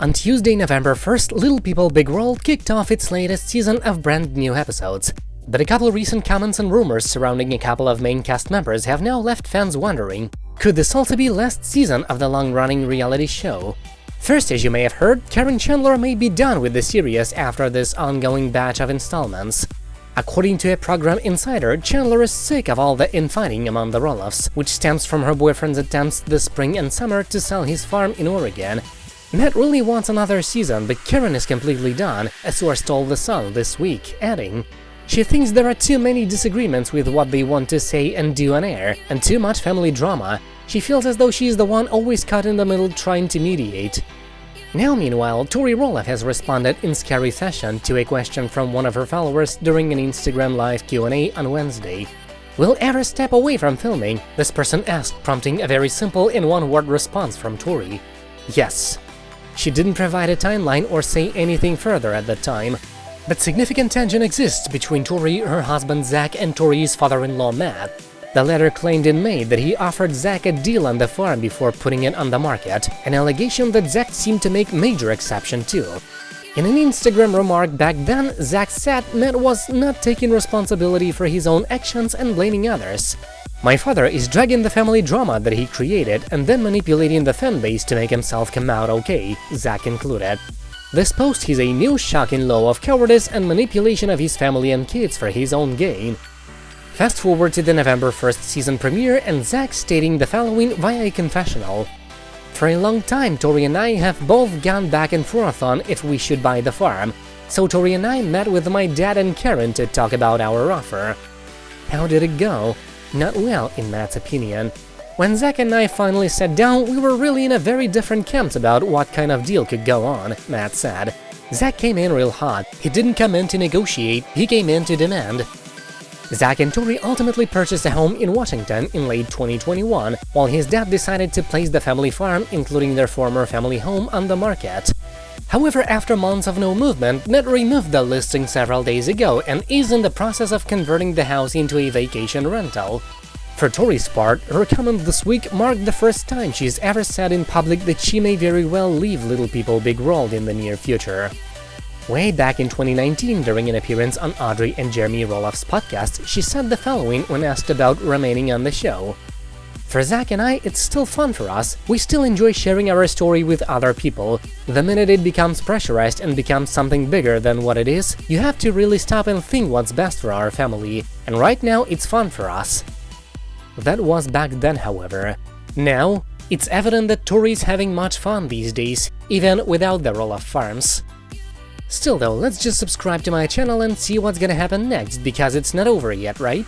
On Tuesday, November 1st, Little People Big World kicked off its latest season of brand new episodes. But a couple recent comments and rumors surrounding a couple of main cast members have now left fans wondering, could this also be last season of the long-running reality show? First, as you may have heard, Caryn Chandler may be done with the series after this ongoing batch of installments. According to a program insider, Chandler is sick of all the infighting among the Roloffs, which stems from her boyfriend's attempts this spring and summer to sell his farm in Oregon, Matt really wants another season, but Caryn is completely done, a source told The Sun this week, adding, She thinks there are too many disagreements with what they want to say and do on air, and too much family drama. She feels as though she's the one always caught in the middle trying to mediate. Now, meanwhile, Tori Roloff has responded in scary fashion to a question from one of her followers during an Instagram Live Q&A on Wednesday. Will ever step away from filming? This person asked, prompting a very simple in one-word response from Tori. Yes. She didn't provide a timeline or say anything further at the time, but significant tension exists between Tori, her husband Zach, and Tori's father-in-law Matt. The latter claimed in May that he offered Zach a deal on the farm before putting it on the market, an allegation that Zach seemed to make major exception to. In an Instagram remark back then, Zach said Matt was not taking responsibility for his own actions and blaming others. My father is dragging the family drama that he created and then manipulating the fanbase to make himself come out okay, Zach included. This post is a new shocking law of cowardice and manipulation of his family and kids for his own gain. Fast forward to the November 1st season premiere and Zach stating the following via a confessional. For a long time, Tori and I have both gone back and forth on if we should buy the farm, so Tori and I met with my dad and Caryn to talk about our offer. How did it go? Not well, in Matt's opinion. When Zach and I finally sat down, we were really in a very different camp about what kind of deal could go on, Matt said. Zach came in real hot, he didn't come in to negotiate, he came in to demand. Zach and Tori ultimately purchased a home in Washington in late 2021, while his dad decided to place the family farm, including their former family home, on the market. However, after months of no movement, Net removed the listing several days ago and is in the process of converting the house into a vacation rental. For Tori's part, her comment this week marked the first time she's ever said in public that she may very well leave Little People Big World in the near future. Way back in 2019, during an appearance on Audrey and Jeremy Roloff's podcast, she said the following when asked about remaining on the show. For Zach and I, it's still fun for us, we still enjoy sharing our story with other people. The minute it becomes pressurized and becomes something bigger than what it is, you have to really stop and think what's best for our family, and right now it's fun for us. That was back then, however. Now, it's evident that Tori's having much fun these days, even without the Roloff farms. Still though, let's just subscribe to my channel and see what's gonna happen next, because it's not over yet, right?